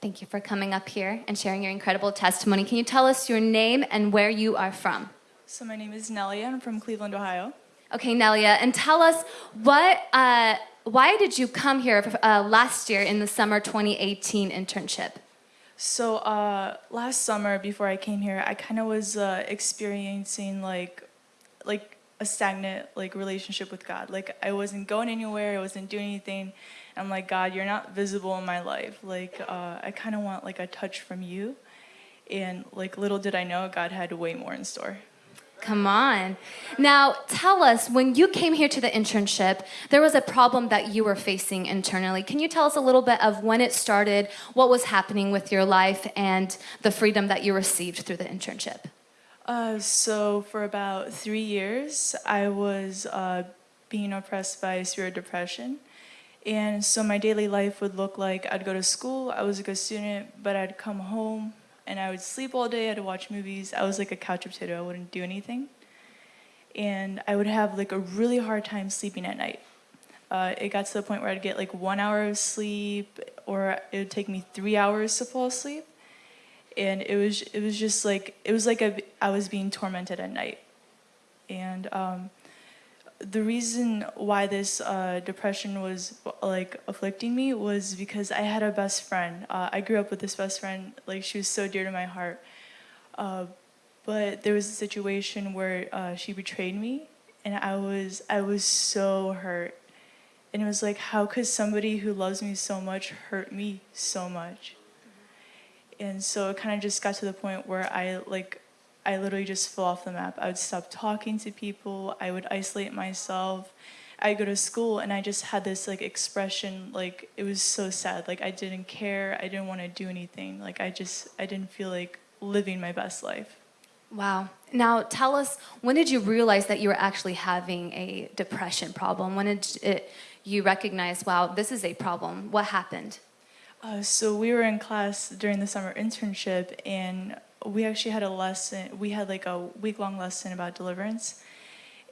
Thank you for coming up here and sharing your incredible testimony. Can you tell us your name and where you are from? So my name is Nelia. I'm from Cleveland, Ohio. Okay, Nelia, and tell us what, uh, why did you come here uh, last year in the summer 2018 internship? So uh, last summer, before I came here, I kind of was uh, experiencing like, like a stagnant like relationship with God. Like I wasn't going anywhere. I wasn't doing anything. I'm like, God, you're not visible in my life. Like uh, I kind of want like a touch from you. And like little did I know, God had way more in store. Come on. Now, tell us, when you came here to the internship, there was a problem that you were facing internally. Can you tell us a little bit of when it started, what was happening with your life, and the freedom that you received through the internship? Uh, so, for about three years, I was uh, being oppressed by severe depression. And so, my daily life would look like I'd go to school, I was a good student, but I'd come home, and I would sleep all day, I'd watch movies. I was like a couch potato, I wouldn't do anything. And I would have like a really hard time sleeping at night. Uh, it got to the point where I'd get like one hour of sleep, or it would take me three hours to fall asleep. And it was it was just like it was like I was being tormented at night. And um, the reason why this uh, depression was like afflicting me was because I had a best friend. Uh, I grew up with this best friend, like she was so dear to my heart. Uh, but there was a situation where uh, she betrayed me and I was, I was so hurt. And it was like, how could somebody who loves me so much hurt me so much? And so it kind of just got to the point where I like I literally just fell off the map. I would stop talking to people. I would isolate myself. I go to school and I just had this like expression like it was so sad. Like I didn't care. I didn't want to do anything. Like I just I didn't feel like living my best life. Wow. Now tell us when did you realize that you were actually having a depression problem? When did it, you recognize, wow, this is a problem? What happened? Uh, so we were in class during the summer internship and we actually had a lesson, we had like a week-long lesson about deliverance.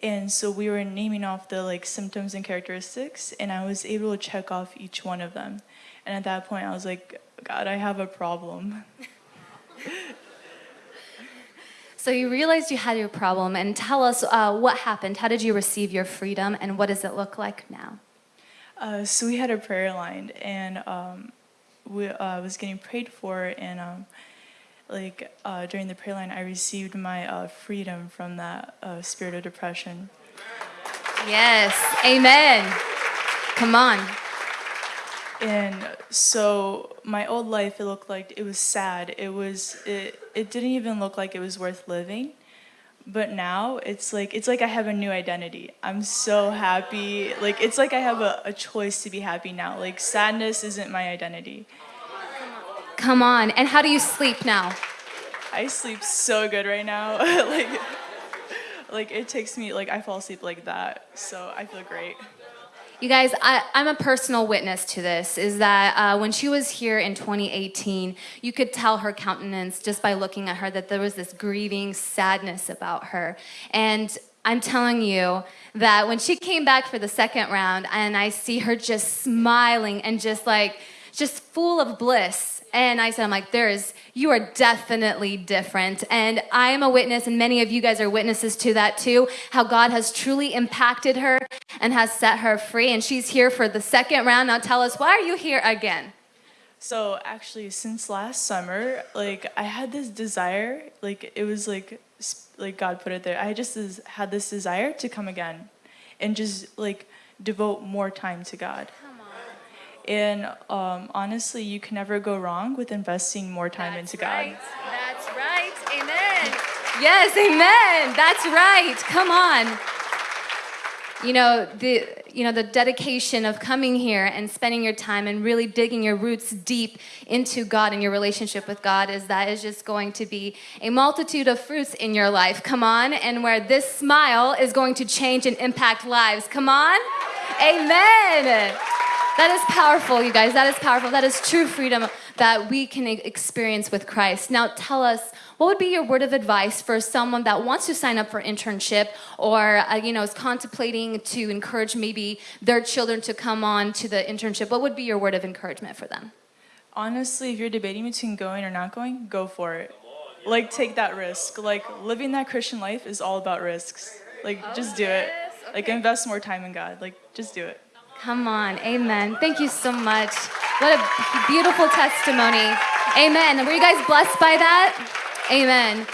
And so we were naming off the like symptoms and characteristics and I was able to check off each one of them. And at that point I was like, God, I have a problem. so you realized you had your problem and tell us uh, what happened. How did you receive your freedom and what does it look like now? Uh, so we had a prayer line and um, we uh, was getting prayed for and um, like uh, during the prayer line, I received my uh, freedom from that uh, spirit of depression. Yes, amen. Come on. And so my old life, it looked like it was sad. It was, it, it didn't even look like it was worth living. But now it's like, it's like I have a new identity. I'm so happy. Like, it's like I have a, a choice to be happy now. Like, sadness isn't my identity. Come on. And how do you sleep now? I sleep so good right now. like, like it takes me, like I fall asleep like that. So I feel great. You guys, I, am a personal witness to this, is that uh, when she was here in 2018, you could tell her countenance just by looking at her that there was this grieving sadness about her. And I'm telling you that when she came back for the second round and I see her just smiling and just like, just full of bliss, and I said, I'm like, there's, you are definitely different. And I am a witness, and many of you guys are witnesses to that too, how God has truly impacted her and has set her free. And she's here for the second round. Now tell us, why are you here again? So actually, since last summer, like I had this desire, like it was like, like God put it there. I just had this desire to come again and just like devote more time to God. And um, honestly, you can never go wrong with investing more time That's into right. God. That's right. Amen. Yes, amen. That's right. Come on. You know, the you know, the dedication of coming here and spending your time and really digging your roots deep into God and your relationship with God is that is just going to be a multitude of fruits in your life. Come on. And where this smile is going to change and impact lives. Come on. Amen. That is powerful, you guys. That is powerful. That is true freedom that we can experience with Christ. Now, tell us, what would be your word of advice for someone that wants to sign up for internship or, uh, you know, is contemplating to encourage maybe their children to come on to the internship? What would be your word of encouragement for them? Honestly, if you're debating between going or not going, go for it. Like, take that risk. Like, living that Christian life is all about risks. Like, just do it. Like, invest more time in God. Like, just do it. Come on, amen. Thank you so much. What a beautiful testimony. Amen. Were you guys blessed by that? Amen.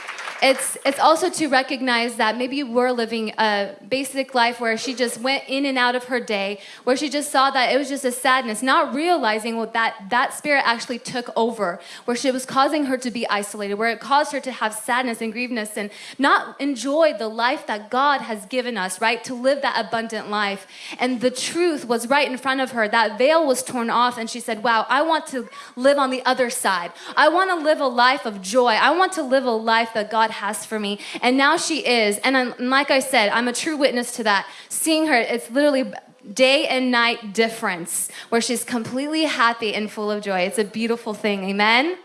It's, it's also to recognize that maybe you were living a basic life where she just went in and out of her day, where she just saw that it was just a sadness, not realizing what that, that spirit actually took over, where she was causing her to be isolated, where it caused her to have sadness and grievedness and not enjoy the life that God has given us, right? To live that abundant life. And the truth was right in front of her. That veil was torn off, and she said, Wow, I want to live on the other side. I want to live a life of joy. I want to live a life that God has for me. And now she is. And I'm, like I said, I'm a true witness to that. Seeing her, it's literally day and night difference where she's completely happy and full of joy. It's a beautiful thing. Amen.